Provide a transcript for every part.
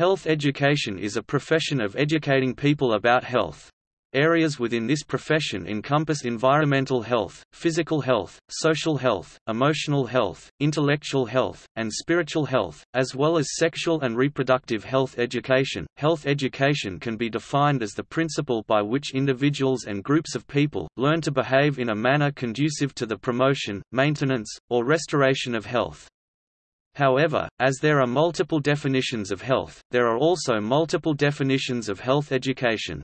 Health education is a profession of educating people about health. Areas within this profession encompass environmental health, physical health, social health, emotional health, intellectual health, and spiritual health, as well as sexual and reproductive health education. Health education can be defined as the principle by which individuals and groups of people learn to behave in a manner conducive to the promotion, maintenance, or restoration of health. However, as there are multiple definitions of health, there are also multiple definitions of health education.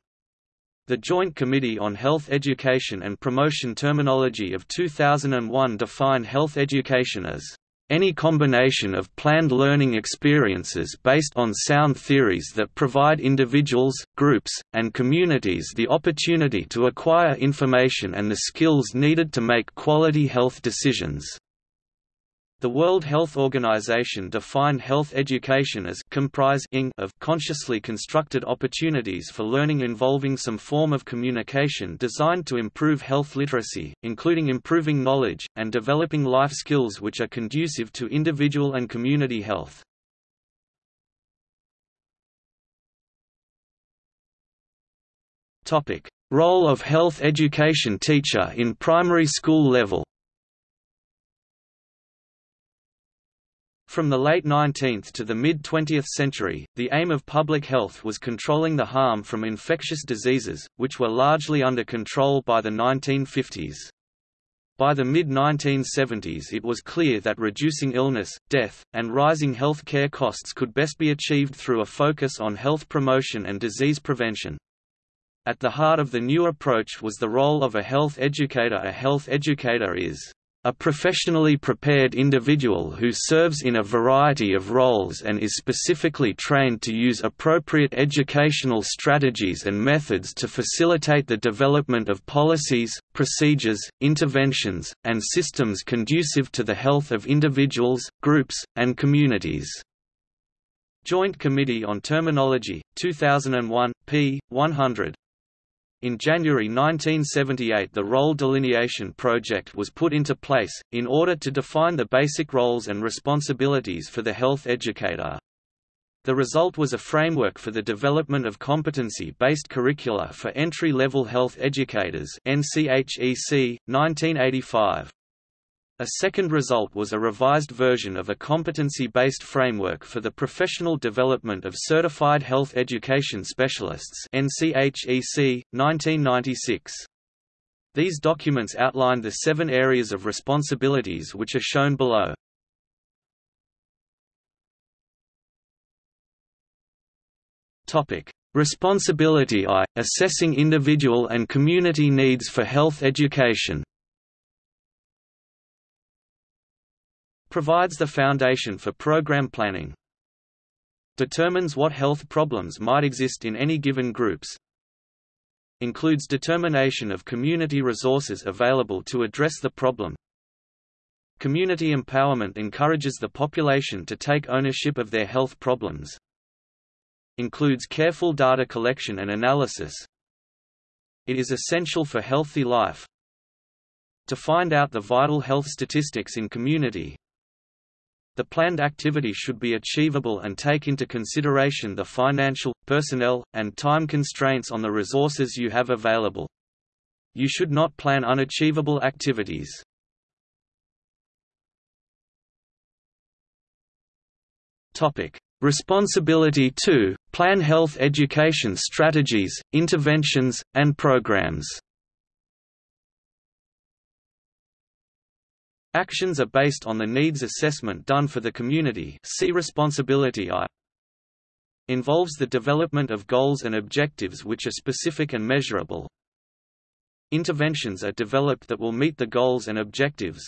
The Joint Committee on Health Education and Promotion terminology of 2001 defined health education as any combination of planned learning experiences based on sound theories that provide individuals, groups, and communities the opportunity to acquire information and the skills needed to make quality health decisions. The World Health Organization defined health education as comprising of consciously constructed opportunities for learning involving some form of communication designed to improve health literacy, including improving knowledge, and developing life skills which are conducive to individual and community health. Role of health education teacher in primary school level From the late 19th to the mid-20th century, the aim of public health was controlling the harm from infectious diseases, which were largely under control by the 1950s. By the mid-1970s it was clear that reducing illness, death, and rising health care costs could best be achieved through a focus on health promotion and disease prevention. At the heart of the new approach was the role of a health educator A health educator is a professionally prepared individual who serves in a variety of roles and is specifically trained to use appropriate educational strategies and methods to facilitate the development of policies, procedures, interventions, and systems conducive to the health of individuals, groups, and communities. Joint Committee on Terminology, 2001, p. 100 in January 1978 the role delineation project was put into place, in order to define the basic roles and responsibilities for the health educator. The result was a framework for the development of competency-based curricula for entry-level health educators NCHEC, 1985. A second result was a revised version of a competency-based framework for the professional development of certified health education specialists NCHEC, 1996. These documents outline the seven areas of responsibilities which are shown below. Topic. Responsibility I – Assessing individual and community needs for health education Provides the foundation for program planning. Determines what health problems might exist in any given groups. Includes determination of community resources available to address the problem. Community empowerment encourages the population to take ownership of their health problems. Includes careful data collection and analysis. It is essential for healthy life. To find out the vital health statistics in community, the planned activity should be achievable and take into consideration the financial, personnel, and time constraints on the resources you have available. You should not plan unachievable activities. Topic: Responsibility 2: Plan health education strategies, interventions, and programs. Actions are based on the needs assessment done for the community see responsibility I involves the development of goals and objectives which are specific and measurable. Interventions are developed that will meet the goals and objectives.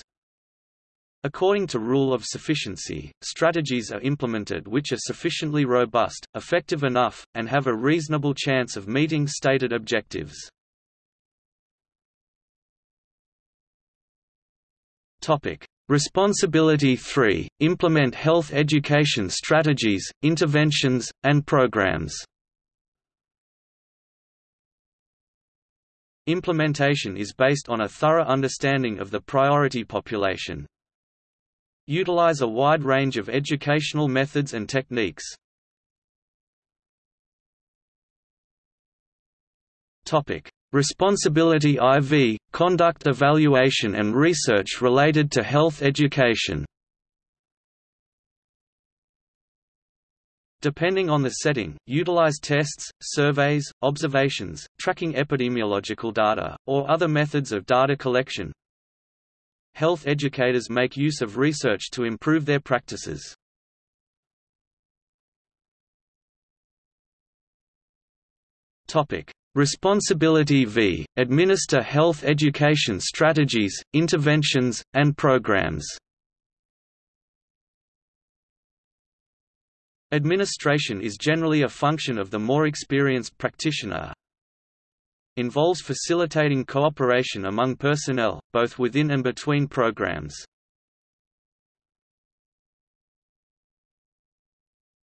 According to rule of sufficiency, strategies are implemented which are sufficiently robust, effective enough, and have a reasonable chance of meeting stated objectives. Topic. Responsibility 3 – Implement health education strategies, interventions, and programs Implementation is based on a thorough understanding of the priority population. Utilize a wide range of educational methods and techniques. Responsibility IV conduct evaluation and research related to health education. Depending on the setting, utilize tests, surveys, observations, tracking epidemiological data, or other methods of data collection. Health educators make use of research to improve their practices. Topic: Responsibility v. Administer health education strategies, interventions, and programs. Administration is generally a function of the more experienced practitioner. Involves facilitating cooperation among personnel, both within and between programs.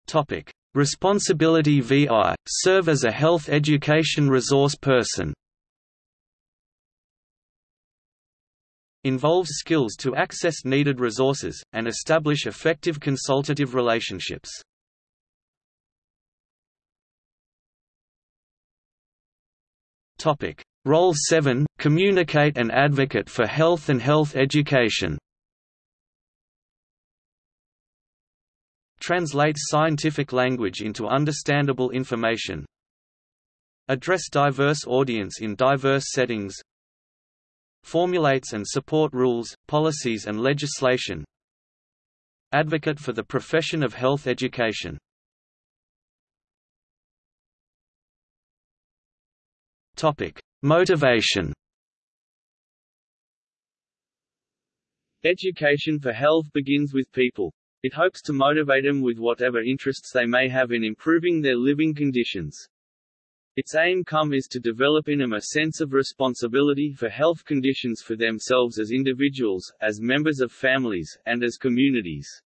Topic: Responsibility VI – serve as a health education resource person. Involves skills to access needed resources, and establish effective consultative relationships. Role 7 – Communicate and advocate for health and health education Translates scientific language into understandable information. Address diverse audience in diverse settings. Formulates and support rules, policies and legislation. Advocate for the profession of health education. Topic: Motivation. Education for health begins with people. It hopes to motivate them with whatever interests they may have in improving their living conditions. Its aim come is to develop in them a sense of responsibility for health conditions for themselves as individuals, as members of families, and as communities.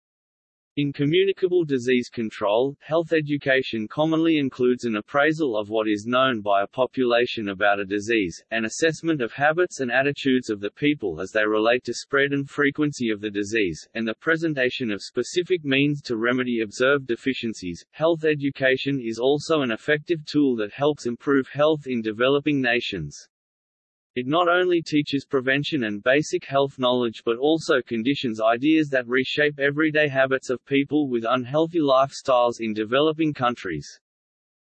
In communicable disease control, health education commonly includes an appraisal of what is known by a population about a disease, an assessment of habits and attitudes of the people as they relate to spread and frequency of the disease, and the presentation of specific means to remedy observed deficiencies. Health education is also an effective tool that helps improve health in developing nations. It not only teaches prevention and basic health knowledge but also conditions ideas that reshape everyday habits of people with unhealthy lifestyles in developing countries.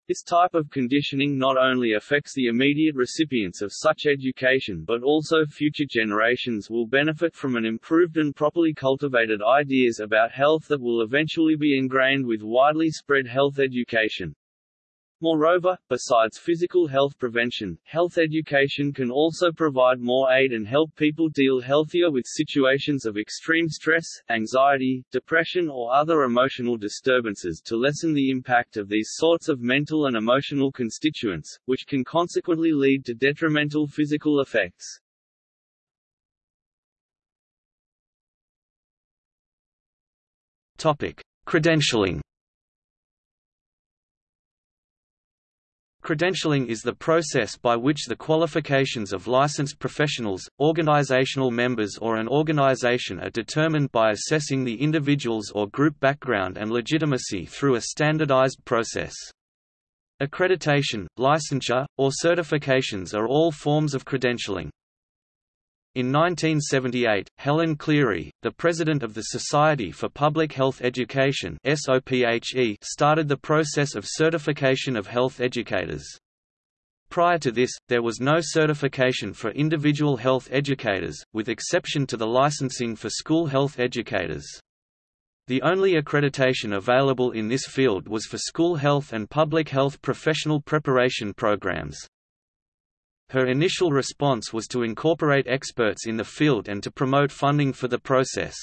This type of conditioning not only affects the immediate recipients of such education but also future generations will benefit from an improved and properly cultivated ideas about health that will eventually be ingrained with widely spread health education. Moreover, besides physical health prevention, health education can also provide more aid and help people deal healthier with situations of extreme stress, anxiety, depression or other emotional disturbances to lessen the impact of these sorts of mental and emotional constituents, which can consequently lead to detrimental physical effects. Topic: Credentialing Credentialing is the process by which the qualifications of licensed professionals, organizational members or an organization are determined by assessing the individual's or group background and legitimacy through a standardized process. Accreditation, licensure, or certifications are all forms of credentialing. In 1978, Helen Cleary, the president of the Society for Public Health Education started the process of certification of health educators. Prior to this, there was no certification for individual health educators, with exception to the licensing for school health educators. The only accreditation available in this field was for school health and public health professional preparation programs. Her initial response was to incorporate experts in the field and to promote funding for the process.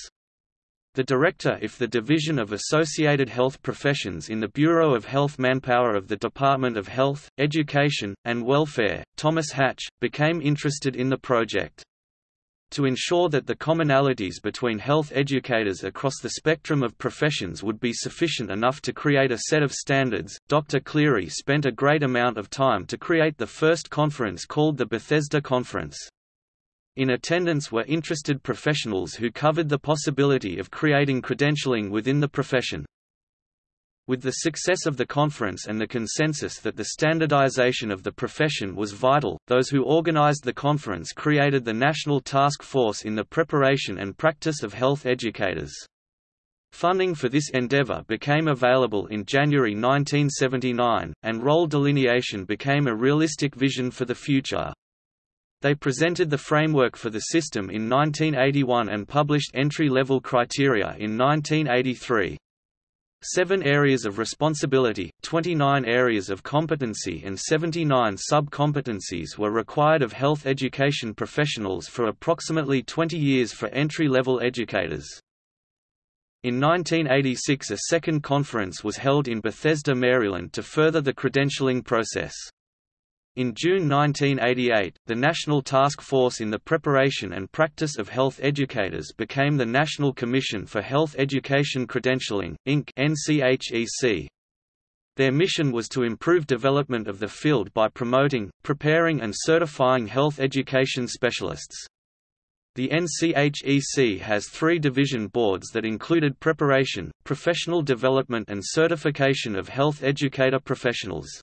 The director if the Division of Associated Health Professions in the Bureau of Health Manpower of the Department of Health, Education, and Welfare, Thomas Hatch, became interested in the project. To ensure that the commonalities between health educators across the spectrum of professions would be sufficient enough to create a set of standards, Dr. Cleary spent a great amount of time to create the first conference called the Bethesda Conference. In attendance were interested professionals who covered the possibility of creating credentialing within the profession. With the success of the conference and the consensus that the standardization of the profession was vital, those who organized the conference created the National Task Force in the preparation and practice of health educators. Funding for this endeavor became available in January 1979, and role delineation became a realistic vision for the future. They presented the framework for the system in 1981 and published entry-level criteria in 1983. Seven areas of responsibility, 29 areas of competency and 79 sub-competencies were required of health education professionals for approximately 20 years for entry-level educators. In 1986 a second conference was held in Bethesda, Maryland to further the credentialing process. In June 1988, the National Task Force in the Preparation and Practice of Health Educators became the National Commission for Health Education Credentialing, Inc. Their mission was to improve development of the field by promoting, preparing and certifying health education specialists. The NCHEC has three division boards that included preparation, professional development and certification of health educator professionals.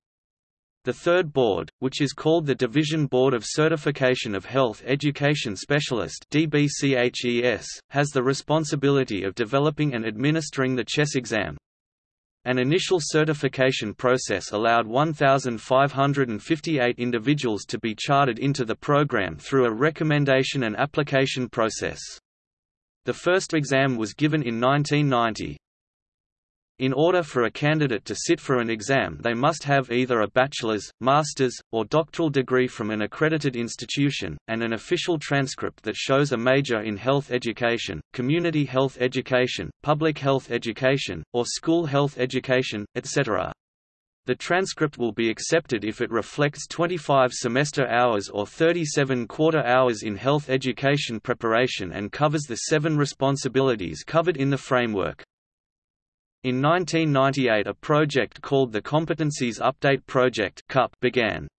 The third board, which is called the Division Board of Certification of Health Education Specialist DBCHES, has the responsibility of developing and administering the CHES exam. An initial certification process allowed 1,558 individuals to be chartered into the program through a recommendation and application process. The first exam was given in 1990. In order for a candidate to sit for an exam they must have either a bachelor's, master's, or doctoral degree from an accredited institution, and an official transcript that shows a major in health education, community health education, public health education, or school health education, etc. The transcript will be accepted if it reflects 25 semester hours or 37 quarter hours in health education preparation and covers the seven responsibilities covered in the framework. In 1998 a project called the Competencies Update Project began.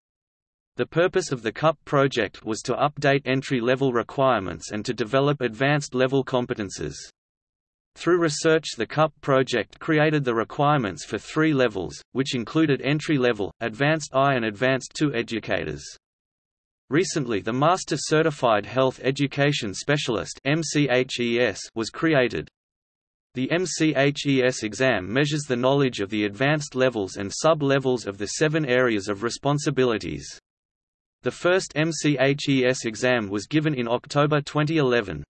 The purpose of the CUP project was to update entry-level requirements and to develop advanced-level competences. Through research the CUP project created the requirements for three levels, which included entry-level, advanced I and advanced II educators. Recently the Master Certified Health Education Specialist was created. The MCHES exam measures the knowledge of the advanced levels and sub-levels of the seven areas of responsibilities. The first MCHES exam was given in October 2011.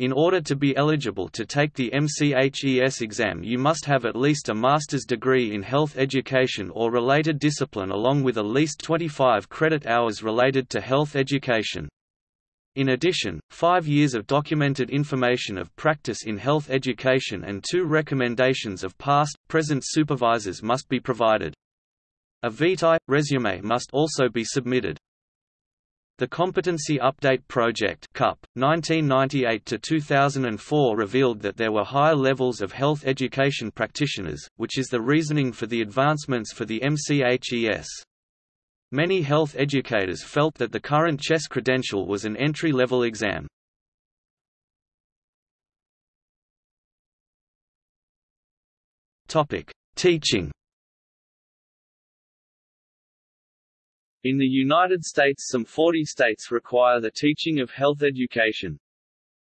In order to be eligible to take the MCHES exam you must have at least a master's degree in health education or related discipline along with at least 25 credit hours related to health education. In addition, five years of documented information of practice in health education and two recommendations of past, present supervisors must be provided. A vitae, resume must also be submitted. The Competency Update Project CUP, 1998–2004 revealed that there were higher levels of health education practitioners, which is the reasoning for the advancements for the MCHES. Many health educators felt that the current CHES credential was an entry-level exam. Teaching In the United States some 40 states require the teaching of health education.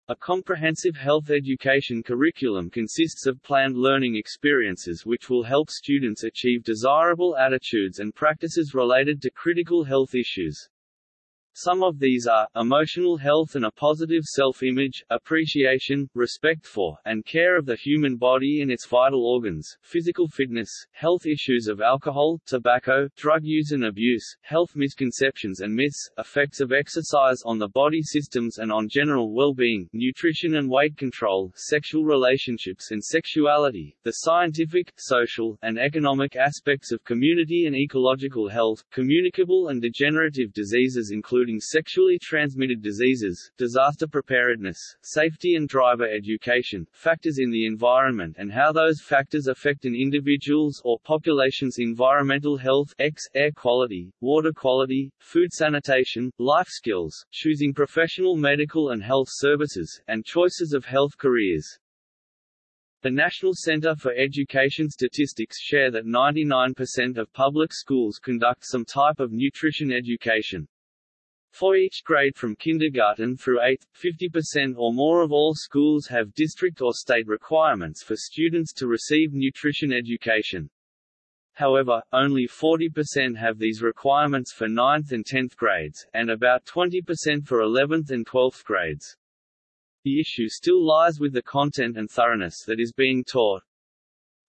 A comprehensive health education curriculum consists of planned learning experiences which will help students achieve desirable attitudes and practices related to critical health issues. Some of these are, emotional health and a positive self-image, appreciation, respect for, and care of the human body and its vital organs, physical fitness, health issues of alcohol, tobacco, drug use and abuse, health misconceptions and myths, effects of exercise on the body systems and on general well-being, nutrition and weight control, sexual relationships and sexuality, the scientific, social, and economic aspects of community and ecological health, communicable and degenerative diseases including including sexually transmitted diseases, disaster preparedness, safety and driver education, factors in the environment and how those factors affect an individual's or population's environmental health X, air quality, water quality, food sanitation, life skills, choosing professional medical and health services, and choices of health careers. The National Center for Education Statistics share that 99% of public schools conduct some type of nutrition education. For each grade from kindergarten through 8th, 50% or more of all schools have district or state requirements for students to receive nutrition education. However, only 40% have these requirements for 9th and 10th grades, and about 20% for 11th and 12th grades. The issue still lies with the content and thoroughness that is being taught.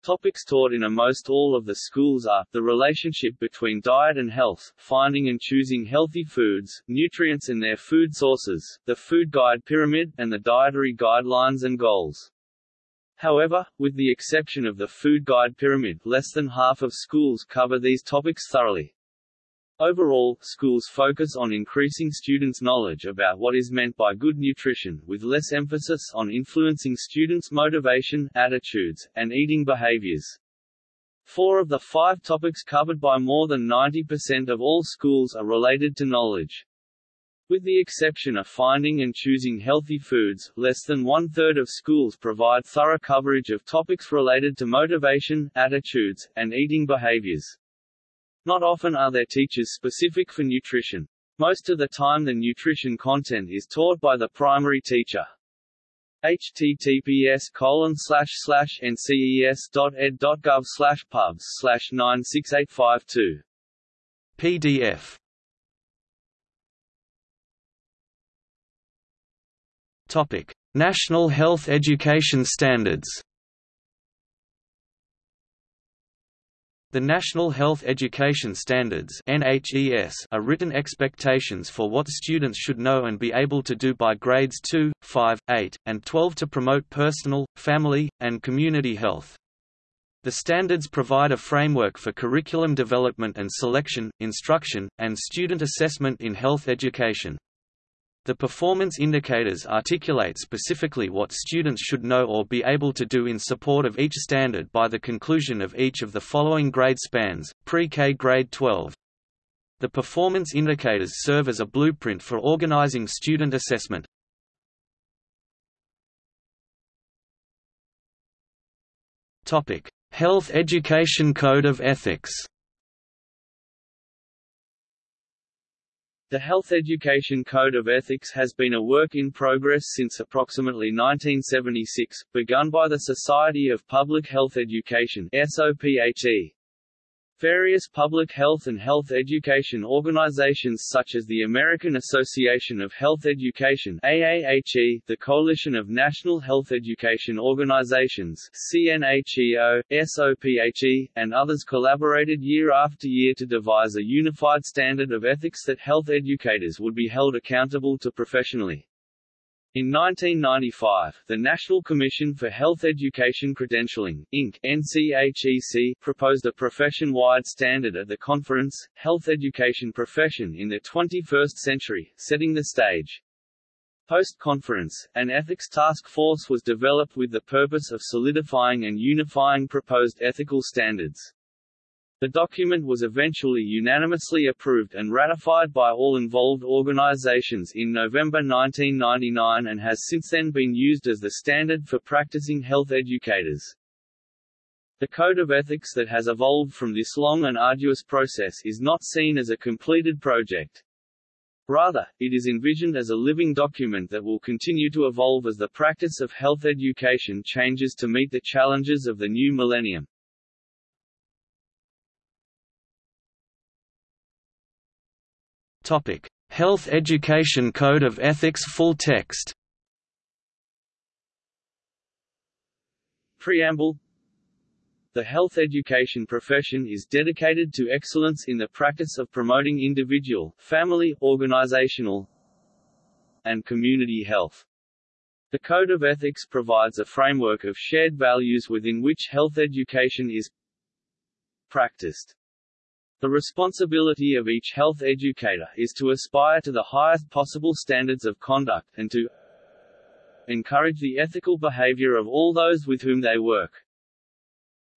Topics taught in almost all of the schools are, the relationship between diet and health, finding and choosing healthy foods, nutrients and their food sources, the food guide pyramid, and the dietary guidelines and goals. However, with the exception of the food guide pyramid, less than half of schools cover these topics thoroughly. Overall, schools focus on increasing students' knowledge about what is meant by good nutrition, with less emphasis on influencing students' motivation, attitudes, and eating behaviors. Four of the five topics covered by more than 90% of all schools are related to knowledge. With the exception of finding and choosing healthy foods, less than one-third of schools provide thorough coverage of topics related to motivation, attitudes, and eating behaviors. Not often are there teachers specific for nutrition. Most of the time the nutrition content is taught by the primary teacher. https nces.ed.gov pubs slash 96852 PDF Topic: National Health Education Standards The National Health Education Standards are written expectations for what students should know and be able to do by grades 2, 5, 8, and 12 to promote personal, family, and community health. The standards provide a framework for curriculum development and selection, instruction, and student assessment in health education. The performance indicators articulate specifically what students should know or be able to do in support of each standard by the conclusion of each of the following grade spans, pre-K grade 12. The performance indicators serve as a blueprint for organizing student assessment. Health Education Code of Ethics The Health Education Code of Ethics has been a work in progress since approximately 1976, begun by the Society of Public Health Education SOPHE. Various public health and health education organizations such as the American Association of Health Education AAHE, the Coalition of National Health Education Organizations CNHEO, SOPHE, and others collaborated year after year to devise a unified standard of ethics that health educators would be held accountable to professionally. In 1995, the National Commission for Health Education Credentialing, Inc. NCHEC, proposed a profession-wide standard at the conference, Health Education Profession in the 21st Century, setting the stage. Post-conference, an ethics task force was developed with the purpose of solidifying and unifying proposed ethical standards. The document was eventually unanimously approved and ratified by all involved organizations in November 1999 and has since then been used as the standard for practicing health educators. The code of ethics that has evolved from this long and arduous process is not seen as a completed project. Rather, it is envisioned as a living document that will continue to evolve as the practice of health education changes to meet the challenges of the new millennium. Topic: Health Education Code of Ethics Full text. Preamble The health education profession is dedicated to excellence in the practice of promoting individual, family, organizational, and community health. The Code of Ethics provides a framework of shared values within which health education is practiced. The responsibility of each health educator is to aspire to the highest possible standards of conduct, and to encourage the ethical behavior of all those with whom they work.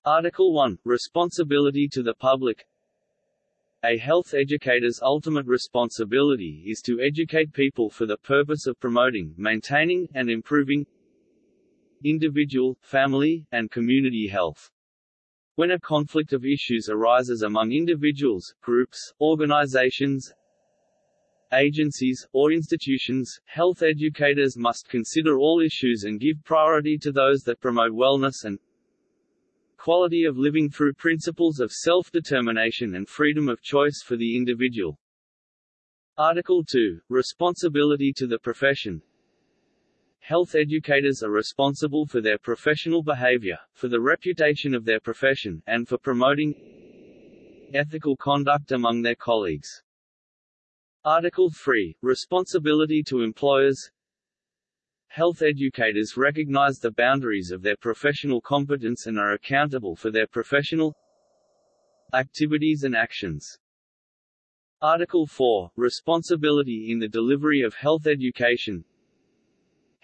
Article 1 – Responsibility to the public A health educator's ultimate responsibility is to educate people for the purpose of promoting, maintaining, and improving individual, family, and community health. When a conflict of issues arises among individuals, groups, organizations, agencies, or institutions, health educators must consider all issues and give priority to those that promote wellness and quality of living through principles of self-determination and freedom of choice for the individual. Article 2. Responsibility to the profession Health educators are responsible for their professional behavior, for the reputation of their profession, and for promoting ethical conduct among their colleagues. Article 3. Responsibility to employers Health educators recognize the boundaries of their professional competence and are accountable for their professional activities and actions. Article 4. Responsibility in the delivery of health education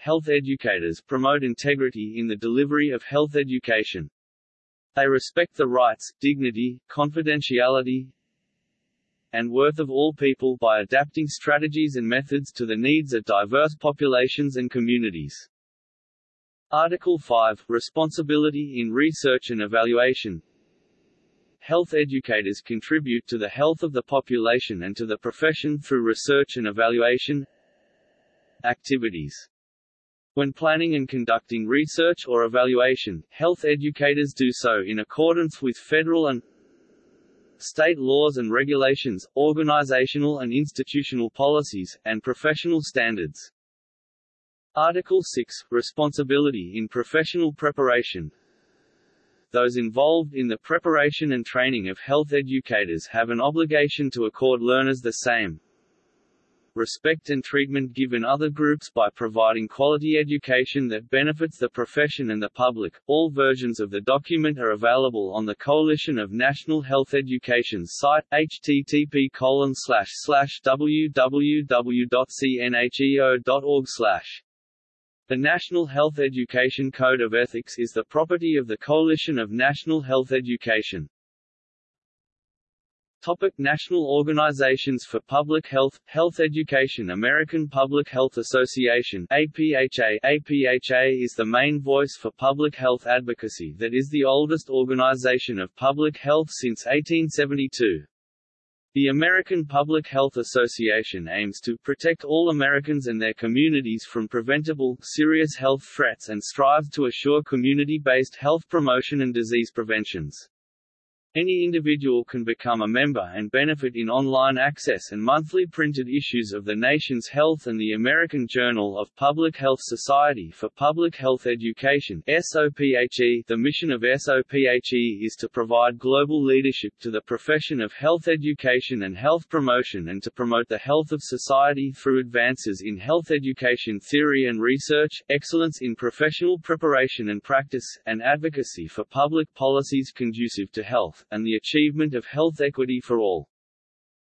Health educators promote integrity in the delivery of health education. They respect the rights, dignity, confidentiality, and worth of all people by adapting strategies and methods to the needs of diverse populations and communities. Article 5 Responsibility in research and evaluation Health educators contribute to the health of the population and to the profession through research and evaluation activities. When planning and conducting research or evaluation, health educators do so in accordance with federal and state laws and regulations, organizational and institutional policies, and professional standards. Article 6 – Responsibility in professional preparation Those involved in the preparation and training of health educators have an obligation to accord learners the same, respect and treatment given other groups by providing quality education that benefits the profession and the public. All versions of the document are available on the Coalition of National Health Education's site, http www.cnheo.org the National Health Education Code of Ethics is the property of the Coalition of National Health Education. Topic National Organizations for Public Health, Health Education American Public Health Association APHA APHA is the main voice for public health advocacy that is the oldest organization of public health since 1872. The American Public Health Association aims to protect all Americans and their communities from preventable, serious health threats and strives to assure community-based health promotion and disease preventions. Any individual can become a member and benefit in online access and monthly printed issues of the nation's health and the American Journal of Public Health Society for Public Health Education SOPHE. The mission of SOPHE is to provide global leadership to the profession of health education and health promotion and to promote the health of society through advances in health education theory and research, excellence in professional preparation and practice, and advocacy for public policies conducive to health and the achievement of health equity for all.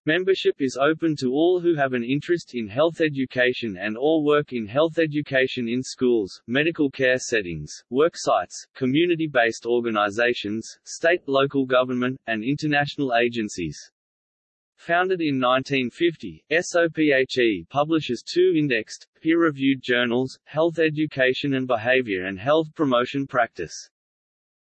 Membership is open to all who have an interest in health education and all work in health education in schools, medical care settings, worksites, community-based organizations, state, local government, and international agencies. Founded in 1950, SOPHE publishes two indexed, peer-reviewed journals, Health Education and Behavior and Health Promotion Practice.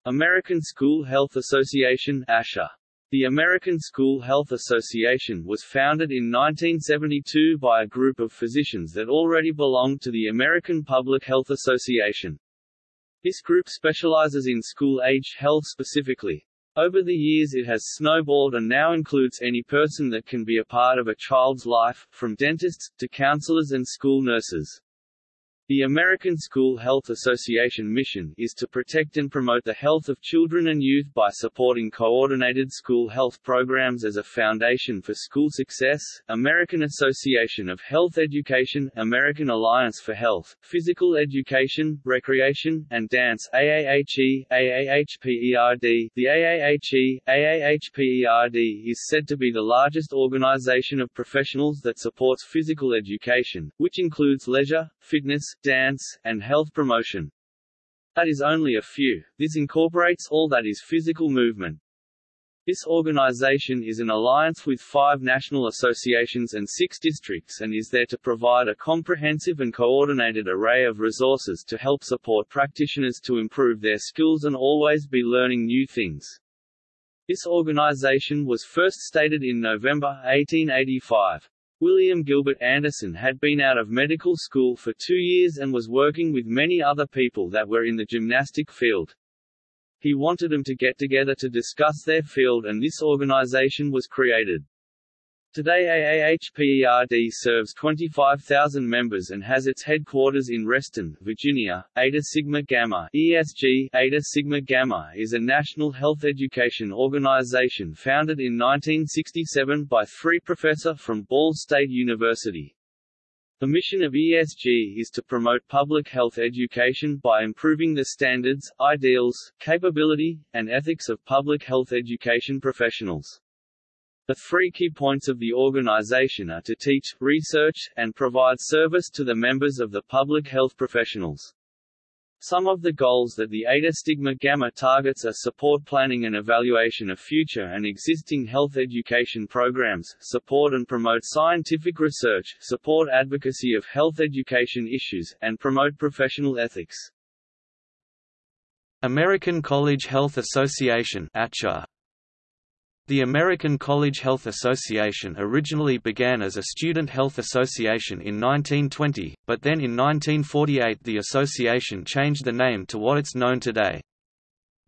American School Health Association ASHA. The American School Health Association was founded in 1972 by a group of physicians that already belonged to the American Public Health Association. This group specializes in school-age health specifically. Over the years it has snowballed and now includes any person that can be a part of a child's life, from dentists, to counselors and school nurses. The American School Health Association mission is to protect and promote the health of children and youth by supporting coordinated school health programs as a foundation for school success. American Association of Health Education, American Alliance for Health, Physical Education, Recreation, and Dance AAHE, AAHPERD. The AAHE, AAHPERD is said to be the largest organization of professionals that supports physical education, which includes leisure, fitness, dance, and health promotion. That is only a few, this incorporates all that is physical movement. This organization is an alliance with five national associations and six districts and is there to provide a comprehensive and coordinated array of resources to help support practitioners to improve their skills and always be learning new things. This organization was first stated in November 1885. William Gilbert Anderson had been out of medical school for two years and was working with many other people that were in the gymnastic field. He wanted them to get together to discuss their field and this organization was created. Today AAHPERD serves 25,000 members and has its headquarters in Reston, Virginia. Eta Sigma Gamma ESG Eta Sigma Gamma is a national health education organization founded in 1967 by three professor from Ball State University. The mission of ESG is to promote public health education by improving the standards, ideals, capability, and ethics of public health education professionals. The three key points of the organization are to teach, research, and provide service to the members of the public health professionals. Some of the goals that the Eta Stigma Gamma targets are support planning and evaluation of future and existing health education programs, support and promote scientific research, support advocacy of health education issues, and promote professional ethics. American College Health Association ACHA the American College Health Association originally began as a student health association in 1920, but then in 1948 the association changed the name to what it's known today.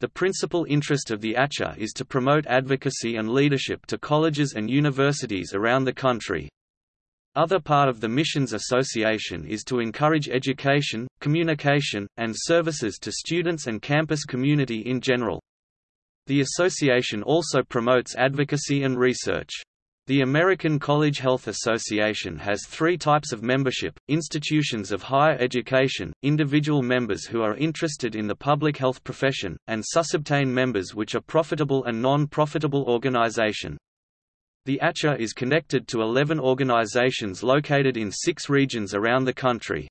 The principal interest of the ACHA is to promote advocacy and leadership to colleges and universities around the country. Other part of the Missions Association is to encourage education, communication, and services to students and campus community in general. The association also promotes advocacy and research. The American College Health Association has three types of membership, institutions of higher education, individual members who are interested in the public health profession, and susceptane members which are profitable and non-profitable organization. The ACHA is connected to 11 organizations located in six regions around the country.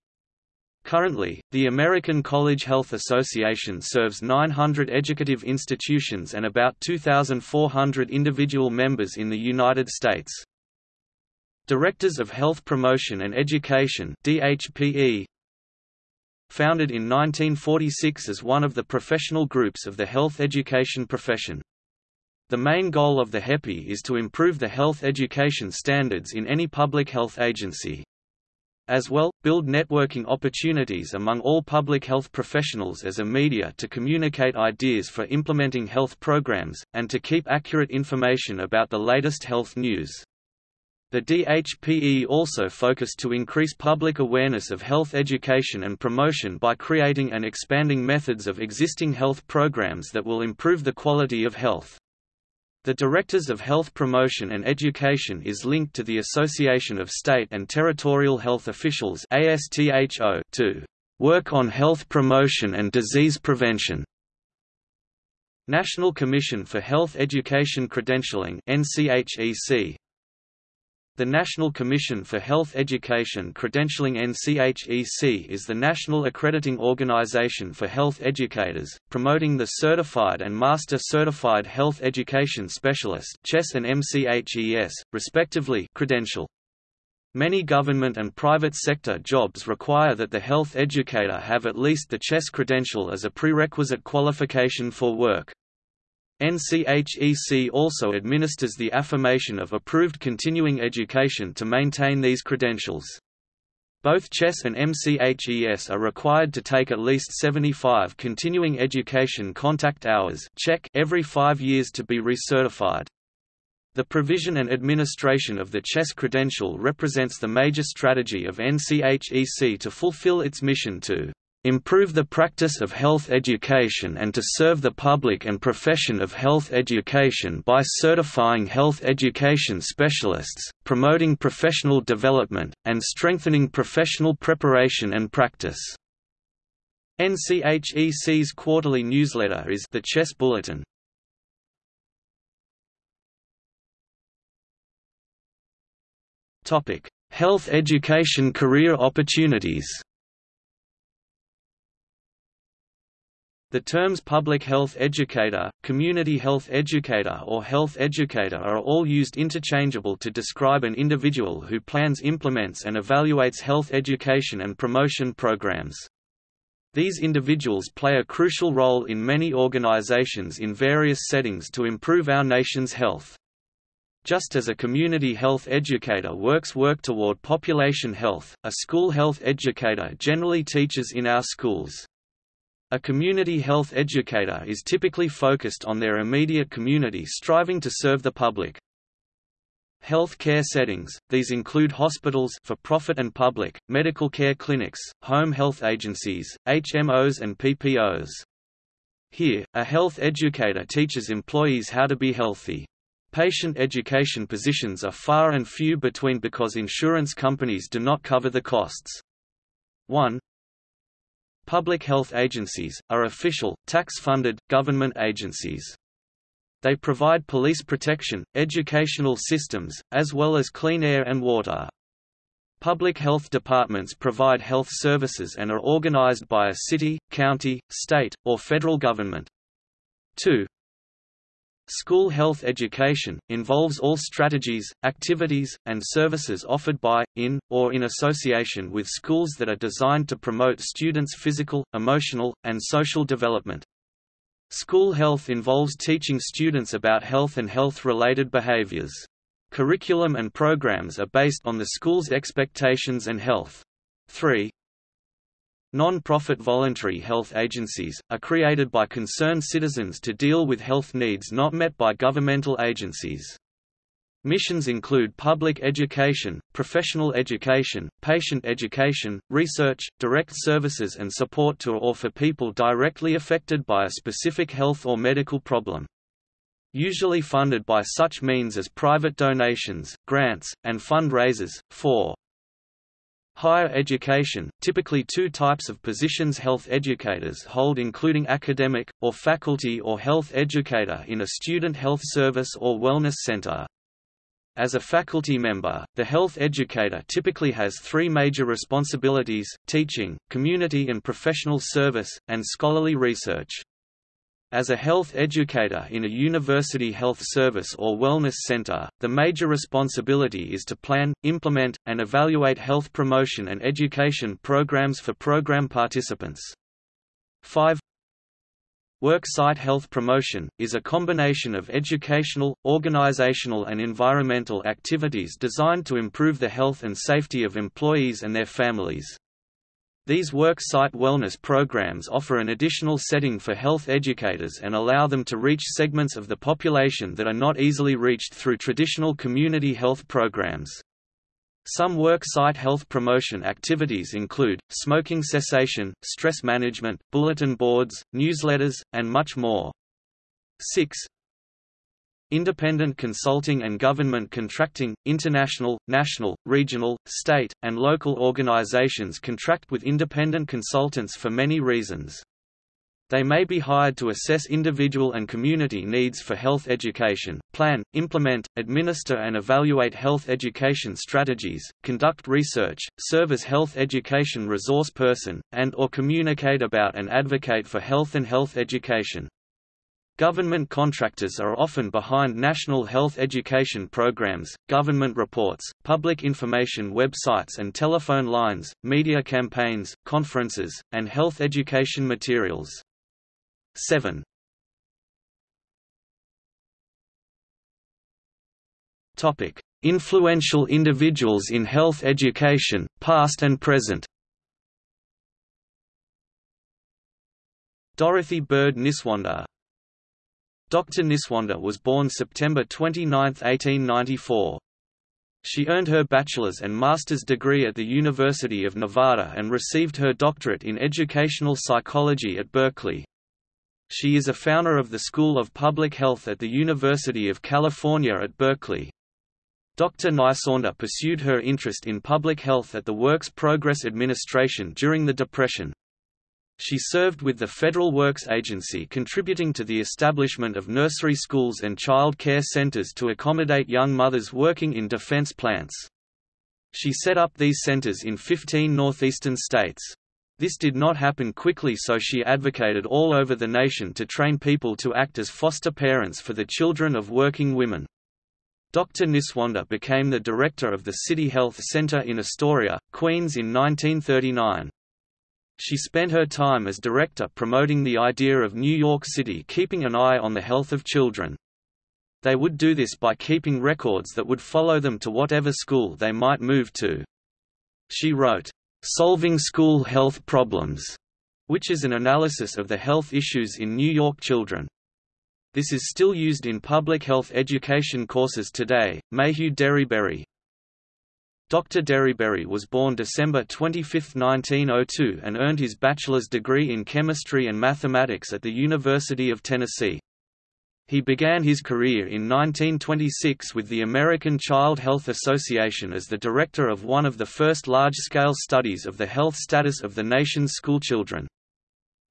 Currently, the American College Health Association serves 900 educative institutions and about 2,400 individual members in the United States. Directors of Health Promotion and Education DHPE, Founded in 1946 as one of the professional groups of the health education profession. The main goal of the HEPI is to improve the health education standards in any public health agency. As well, build networking opportunities among all public health professionals as a media to communicate ideas for implementing health programs, and to keep accurate information about the latest health news. The DHPE also focused to increase public awareness of health education and promotion by creating and expanding methods of existing health programs that will improve the quality of health. The Directors of Health Promotion and Education is linked to the Association of State and Territorial Health Officials to work on health promotion and disease prevention. National Commission for Health Education Credentialing NCHEC the National Commission for Health Education Credentialing NCHEC is the national accrediting organization for health educators, promoting the Certified and Master Certified Health Education Specialist CHES and MCHES, respectively credential. Many government and private sector jobs require that the health educator have at least the CHES credential as a prerequisite qualification for work. NCHEC also administers the affirmation of approved continuing education to maintain these credentials. Both CHES and MCHES are required to take at least 75 continuing education contact hours every five years to be recertified. The provision and administration of the CHES credential represents the major strategy of NCHEC to fulfill its mission to improve the practice of health education and to serve the public and profession of health education by certifying health education specialists, promoting professional development, and strengthening professional preparation and practice. NCHEC's quarterly newsletter is the CHES Bulletin. Health education career opportunities The terms public health educator, community health educator or health educator are all used interchangeable to describe an individual who plans implements and evaluates health education and promotion programs. These individuals play a crucial role in many organizations in various settings to improve our nation's health. Just as a community health educator works work toward population health, a school health educator generally teaches in our schools. A community health educator is typically focused on their immediate community striving to serve the public. Health care settings, these include hospitals for profit and public, medical care clinics, home health agencies, HMOs and PPOs. Here, a health educator teaches employees how to be healthy. Patient education positions are far and few between because insurance companies do not cover the costs. 1. Public health agencies, are official, tax-funded, government agencies. They provide police protection, educational systems, as well as clean air and water. Public health departments provide health services and are organized by a city, county, state, or federal government. 2. School health education, involves all strategies, activities, and services offered by, in, or in association with schools that are designed to promote students' physical, emotional, and social development. School health involves teaching students about health and health-related behaviors. Curriculum and programs are based on the school's expectations and health. 3. Non-profit voluntary health agencies, are created by concerned citizens to deal with health needs not met by governmental agencies. Missions include public education, professional education, patient education, research, direct services and support to or for people directly affected by a specific health or medical problem. Usually funded by such means as private donations, grants, and fundraisers. 4. Higher education, typically two types of positions health educators hold including academic, or faculty or health educator in a student health service or wellness center. As a faculty member, the health educator typically has three major responsibilities, teaching, community and professional service, and scholarly research. As a health educator in a university health service or wellness center, the major responsibility is to plan, implement, and evaluate health promotion and education programs for program participants. 5 Worksite health promotion, is a combination of educational, organizational and environmental activities designed to improve the health and safety of employees and their families. These work-site wellness programs offer an additional setting for health educators and allow them to reach segments of the population that are not easily reached through traditional community health programs. Some work-site health promotion activities include, smoking cessation, stress management, bulletin boards, newsletters, and much more. 6. Independent consulting and government contracting – International, national, regional, state, and local organizations contract with independent consultants for many reasons. They may be hired to assess individual and community needs for health education, plan, implement, administer and evaluate health education strategies, conduct research, serve as health education resource person, and or communicate about and advocate for health and health education. Government contractors are often behind national health education programs, government reports, public information websites and telephone lines, media campaigns, conferences, and health education materials. 7 Topic: Influential individuals in health education, past and present. Dorothy Bird Nyswander Dr. Nyswander was born September 29, 1894. She earned her bachelor's and master's degree at the University of Nevada and received her doctorate in educational psychology at Berkeley. She is a founder of the School of Public Health at the University of California at Berkeley. Dr. Nyswander pursued her interest in public health at the Works Progress Administration during the Depression. She served with the Federal Works Agency contributing to the establishment of nursery schools and child care centers to accommodate young mothers working in defense plants. She set up these centers in 15 northeastern states. This did not happen quickly so she advocated all over the nation to train people to act as foster parents for the children of working women. Dr. Nyswander became the director of the City Health Center in Astoria, Queens in 1939. She spent her time as director promoting the idea of New York City keeping an eye on the health of children. They would do this by keeping records that would follow them to whatever school they might move to. She wrote, "'Solving School Health Problems' which is an analysis of the health issues in New York children. This is still used in public health education courses today. Mayhew Derryberry Dr. Derryberry was born December 25, 1902 and earned his bachelor's degree in chemistry and mathematics at the University of Tennessee. He began his career in 1926 with the American Child Health Association as the director of one of the first large-scale studies of the health status of the nation's schoolchildren.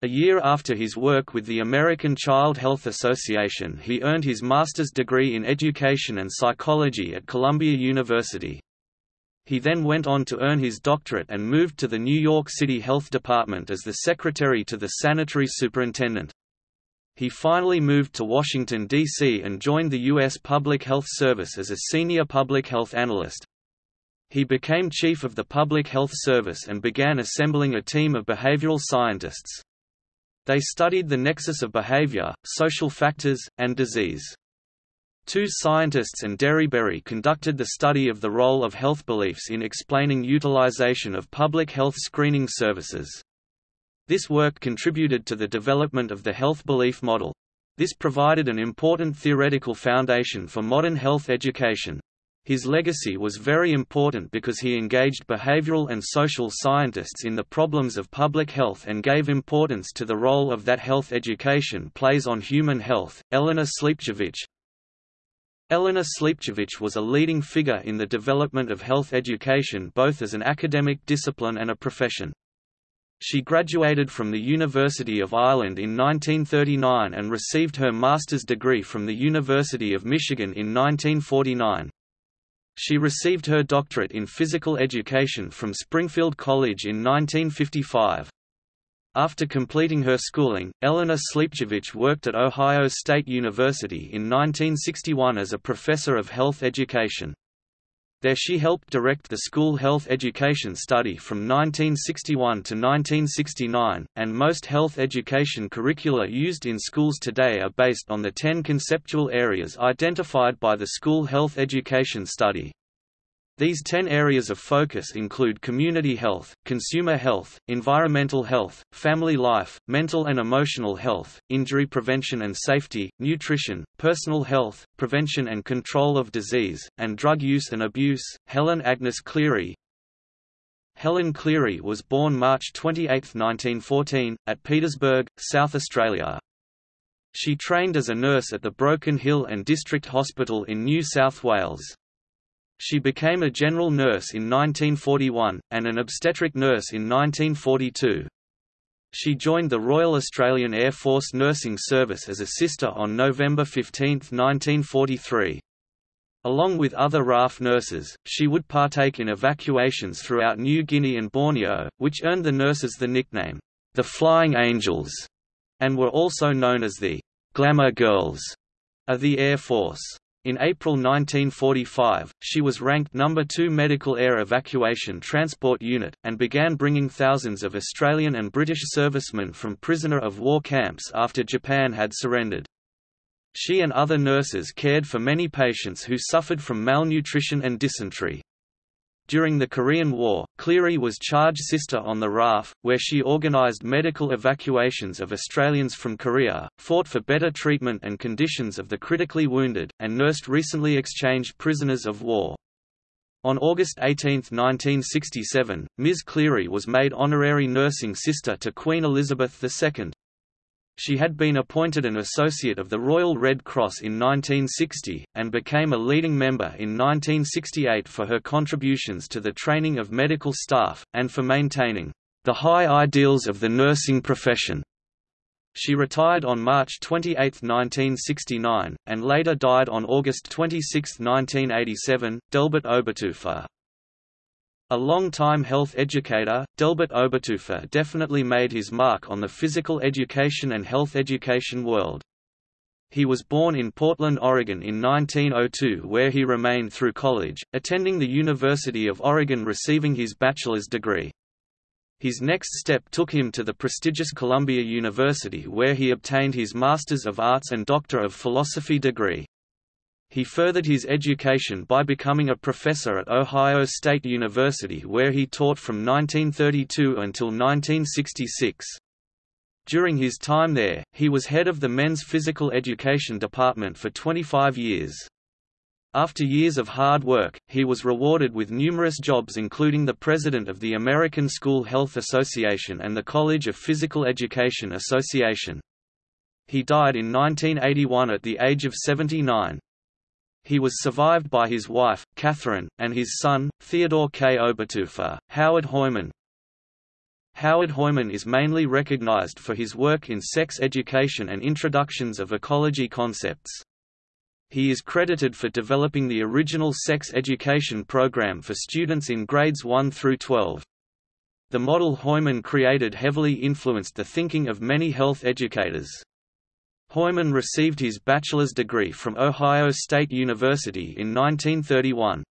A year after his work with the American Child Health Association he earned his master's degree in education and psychology at Columbia University. He then went on to earn his doctorate and moved to the New York City Health Department as the secretary to the sanitary superintendent. He finally moved to Washington, D.C. and joined the U.S. Public Health Service as a senior public health analyst. He became chief of the Public Health Service and began assembling a team of behavioral scientists. They studied the nexus of behavior, social factors, and disease. Two scientists and Derryberry conducted the study of the role of health beliefs in explaining utilization of public health screening services. This work contributed to the development of the health belief model. This provided an important theoretical foundation for modern health education. His legacy was very important because he engaged behavioral and social scientists in the problems of public health and gave importance to the role of that health education plays on human health. Elena Sliepcevich Elena Sliepcevich was a leading figure in the development of health education both as an academic discipline and a profession. She graduated from the University of Ireland in 1939 and received her master's degree from the University of Michigan in 1949. She received her doctorate in physical education from Springfield College in 1955. After completing her schooling, Elena Sliepcevich worked at Ohio State University in 1961 as a professor of health education. There she helped direct the school health education study from 1961 to 1969, and most health education curricula used in schools today are based on the ten conceptual areas identified by the school health education study. These 10 areas of focus include community health, consumer health, environmental health, family life, mental and emotional health, injury prevention and safety, nutrition, personal health, prevention and control of disease, and drug use and abuse. Helen Agnes Cleary Helen Cleary was born March 28, 1914, at Petersburg, South Australia. She trained as a nurse at the Broken Hill and District Hospital in New South Wales. She became a general nurse in 1941, and an obstetric nurse in 1942. She joined the Royal Australian Air Force Nursing Service as a sister on November 15, 1943. Along with other RAF nurses, she would partake in evacuations throughout New Guinea and Borneo, which earned the nurses the nickname, the Flying Angels, and were also known as the Glamour Girls of the Air Force. In April 1945, she was ranked number 2 Medical Air Evacuation Transport Unit, and began bringing thousands of Australian and British servicemen from prisoner of war camps after Japan had surrendered. She and other nurses cared for many patients who suffered from malnutrition and dysentery. During the Korean War, Cleary was charge sister on the RAF, where she organized medical evacuations of Australians from Korea, fought for better treatment and conditions of the critically wounded, and nursed recently exchanged prisoners of war. On August 18, 1967, Ms. Cleary was made honorary nursing sister to Queen Elizabeth II. She had been appointed an Associate of the Royal Red Cross in 1960, and became a leading member in 1968 for her contributions to the training of medical staff, and for maintaining the high ideals of the nursing profession. She retired on March 28, 1969, and later died on August 26, 1987. Delbert Oberteufer A long-time health educator, Delbert Oberteufer definitely made his mark on the physical education and health education world. He was born in Portland, Oregon in 1902 where he remained through college, attending the University of Oregon receiving his bachelor's degree. His next step took him to the prestigious Columbia University where he obtained his Master's of Arts and Doctor of Philosophy degree. He furthered his education by becoming a professor at Ohio State University where he taught from 1932 until 1966. During his time there, he was head of the men's physical education department for 25 years. After years of hard work, he was rewarded with numerous jobs including the president of the American School Health Association and the College of Physical Education Association. He died in 1981 at the age of 79. He was survived by his wife, Catherine, and his son, Theodore K. Oberteufer. Howard Hoyman, Howard Hoyman is mainly recognized for his work in sex education and introductions of ecology concepts. He is credited for developing the original sex education program for students in grades 1 through 12. The model Hoyman created heavily influenced the thinking of many health educators. Hoyman received his bachelor's degree from Ohio State University in 1931.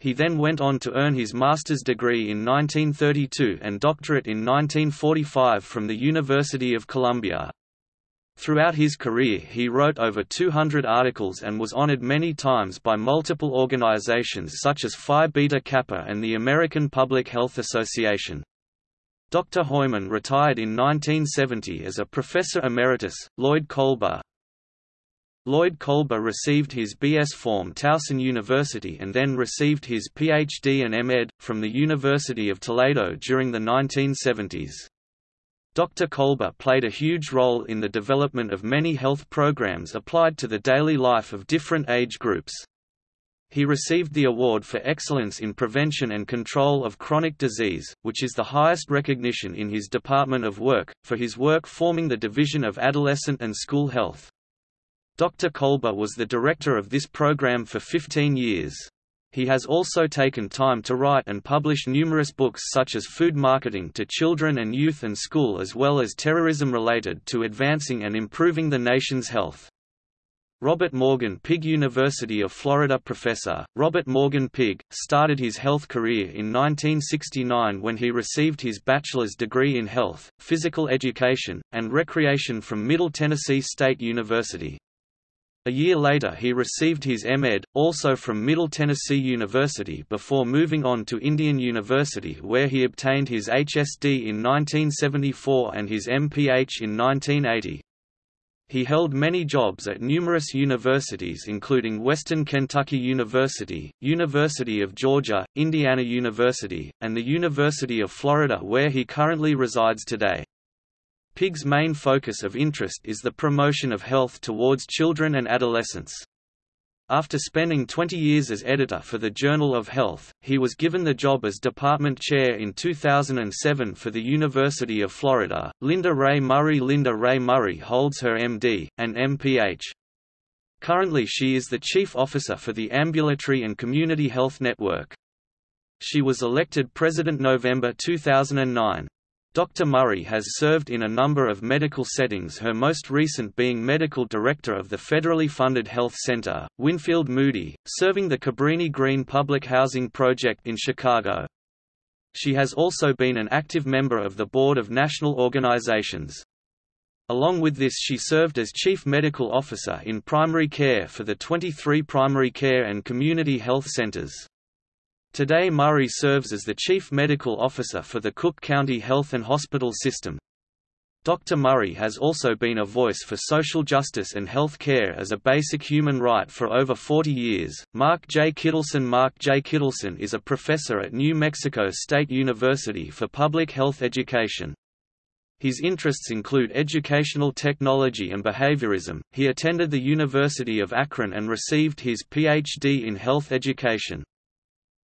He then went on to earn his master's degree in 1932 and doctorate in 1945 from the University of Columbia. Throughout his career he wrote over 200 articles and was honored many times by multiple organizations such as Phi Beta Kappa and the American Public Health Association. Dr. Hoyman retired in 1970 as a professor emeritus. Lloyd Kolber, Lloyd Kolber received his B.S. from Towson University and then received his Ph.D. and M.Ed. from the University of Toledo during the 1970s. Dr. Kolber played a huge role in the development of many health programs applied to the daily life of different age groups. He received the Award for Excellence in Prevention and Control of Chronic Disease, which is the highest recognition in his department of work, for his work forming the Division of Adolescent and School Health. Dr. Kolber was the director of this program for 15 years. He has also taken time to write and publish numerous books such as Food Marketing to Children and Youth and School as well as terrorism related to advancing and improving the nation's health. Robert Morgan Pigg University of Florida professor, Robert Morgan Pigg, started his health career in 1969 when he received his bachelor's degree in health, physical education, and recreation from Middle Tennessee State University. A year later he received his M.Ed., also from Middle Tennessee University before moving on to Indian University where he obtained his HSD in 1974 and his MPH in 1980. He held many jobs at numerous universities including Western Kentucky University, University of Georgia, Indiana University, and the University of Florida where he currently resides today. Pigg's main focus of interest is the promotion of health towards children and adolescents. After spending 20 years as editor for the Journal of Health, he was given the job as department chair in 2007 for the University of Florida. Linda Rae Murray Linda Rae Murray holds her MD, and MPH. Currently she is the chief officer for the Ambulatory and Community Health Network. She was elected president November 2009. Dr. Murray has served in a number of medical settings her most recent being medical director of the federally funded health center, Winfield Moody, serving the Cabrini Green Public Housing Project in Chicago. She has also been an active member of the board of national organizations. Along with this she served as Chief Medical Officer in primary care for the 23 primary care and community health centers. Today Murray serves as the Chief Medical Officer for the Cook County Health and Hospital System. Dr. Murray has also been a voice for social justice and health care as a basic human right for over 40 years. Mark J. Kittleson Mark J. Kittleson is a professor at New Mexico State University for Public Health Education. His interests include educational technology and behaviorism. He attended the University of Akron and received his PhD in health education.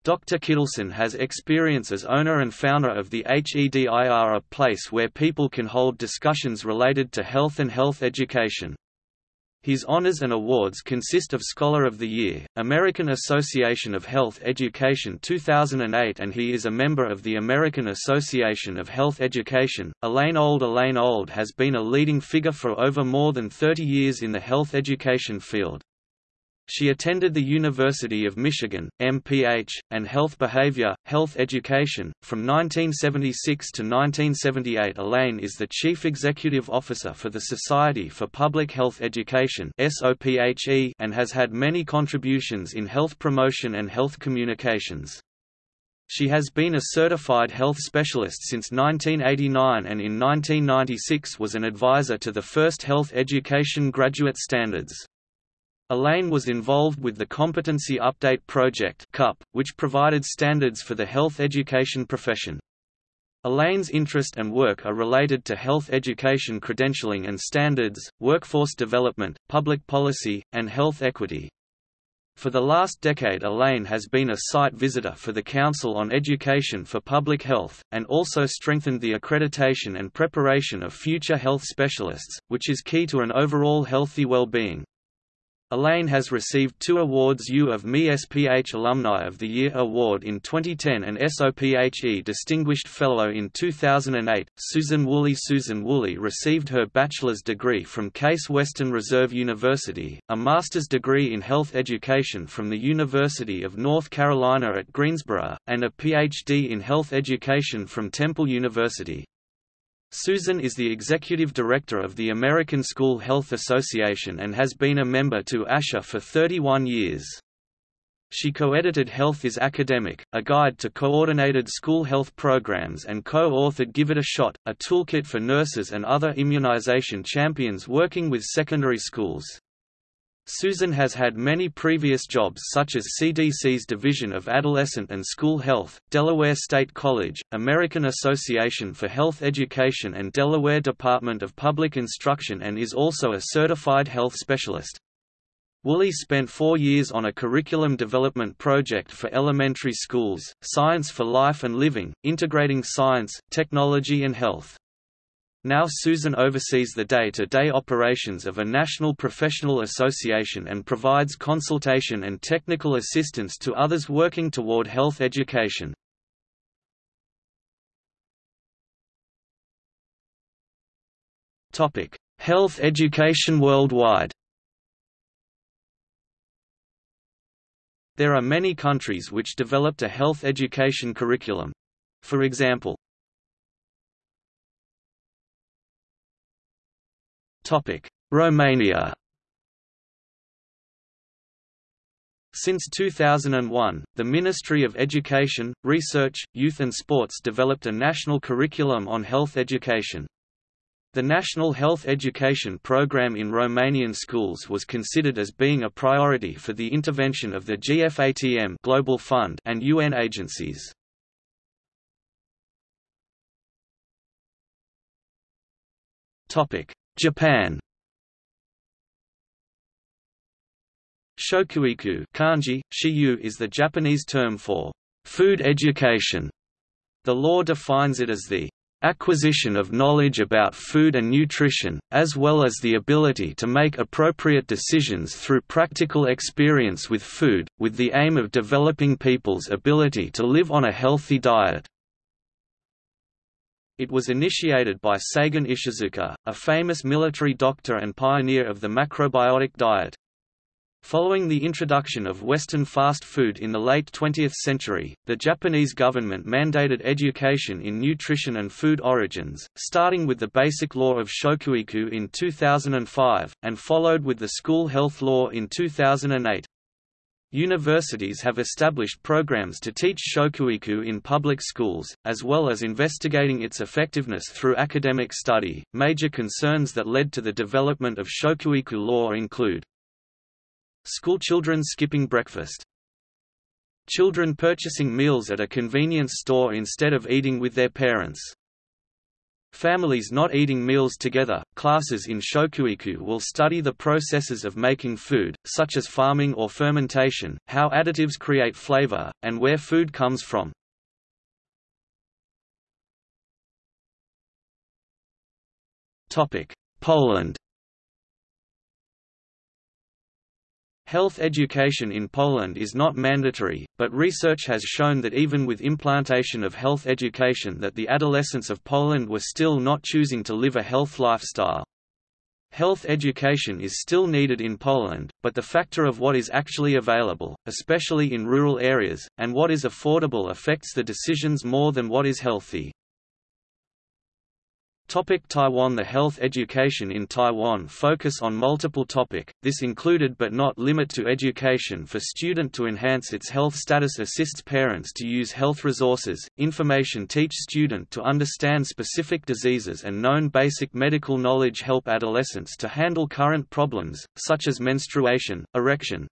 Dr. Kittleson has experience as owner and founder of the HEDIR a place where people can hold discussions related to health and health education. His honors and awards consist of Scholar of the Year, American Association of Health Education 2008 and he is a member of the American Association of Health Education. Elaine Auld Elaine Auld has been a leading figure for over more than 30 years in the health education field. She attended the University of Michigan, MPH, and Health Behavior, Health Education. From 1976 to 1978, Elaine is the Chief Executive Officer for the Society for Public Health Education and has had many contributions in health promotion and health communications. She has been a certified health specialist since 1989 and in 1996 was an advisor to the first health education graduate standards. Elaine was involved with the Competency Update Project (CUP), which provided standards for the health education profession. Elaine's interest and work are related to health education credentialing and standards, workforce development, public policy, and health equity. For the last decade Elaine has been a site visitor for the Council on Education for Public Health, and also strengthened the accreditation and preparation of future health specialists, which is key to an overall healthy well-being. Elaine has received two awards U of Me SPH Alumni of the Year Award in 2010 and SOPHE Distinguished Fellow in 2008. Susan Woolley Susan Woolley received her bachelor's degree from Case Western Reserve University, a master's degree in health education from the University of North Carolina at Greensboro, and a PhD in health education from Temple University. Susan is the executive director of the American School Health Association and has been a member to ASHA for 31 years. She co-edited Health is Academic, a guide to coordinated school health programs and co-authored Give It a Shot, a toolkit for nurses and other immunization champions working with secondary schools. Susan has had many previous jobs such as CDC's Division of Adolescent and School Health, Delaware State College, American Association for Health Education and Delaware Department of Public Instruction and is also a certified health specialist. Woolley spent four years on a curriculum development project for elementary schools, Science for Life and Living, integrating science, technology and health. Now Susan oversees the day-to-day -day operations of a national professional association and provides consultation and technical assistance to others working toward health education. health education worldwide There are many countries which developed a health education curriculum. For example, Romania Since 2001, the Ministry of Education, Research, Youth and Sports developed a national curriculum on health education. The National Health Education Program in Romanian schools was considered as being a priority for the intervention of the GFATM Global Fund and UN agencies. Topic: Japan Shokuiku kanji, shiyu is the Japanese term for food education. The law defines it as the acquisition of knowledge about food and nutrition, as well as the ability to make appropriate decisions through practical experience with food, with the aim of developing people's ability to live on a healthy diet. It was initiated by Seigen Ishizuka, a famous military doctor and pioneer of the macrobiotic diet. Following the introduction of Western fast food in the late 20th century, the Japanese government mandated education in nutrition and food origins, starting with the Basic Law of Shokuiku in 2005, and followed with the School Health Law in 2008. Universities have established programs to teach shokuiku in public schools, as well as investigating its effectiveness through academic study. Major concerns that led to the development of shokuiku law include schoolchildren skipping breakfast, children purchasing meals at a convenience store instead of eating with their parents, Families not eating meals together, classes in Shokuiku will study the processes of making food, such as farming or fermentation, how additives create flavor, and where food comes from. Poland Health education in Poland is not mandatory, but research has shown that even with implantation of health education that the adolescents of Poland were still not choosing to live a health lifestyle. Health education is still needed in Poland, but the factor of what is actually available, especially in rural areas, and what is affordable affects the decisions more than what is healthy. Topic Taiwan The health education in Taiwan focus on multiple topic, this included but not limit to education for student to enhance its health status assists parents to use health resources, information teach student to understand specific diseases and known basic medical knowledge help adolescents to handle current problems, such as menstruation, erection.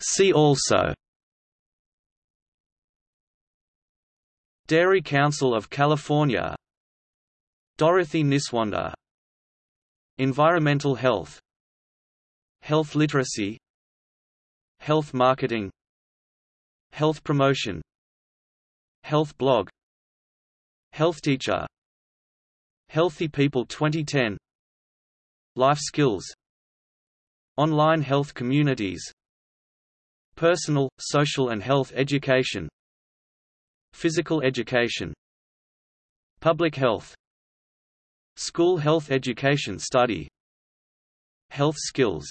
See also Dairy Council of California. Dorothy Nyswander Environmental health. Health literacy. Health marketing. Health promotion. Health blog. Health teacher. Healthy People 2010 Life skills. Online health communities. Personal, social and health education Physical education Public health School health education study Health skills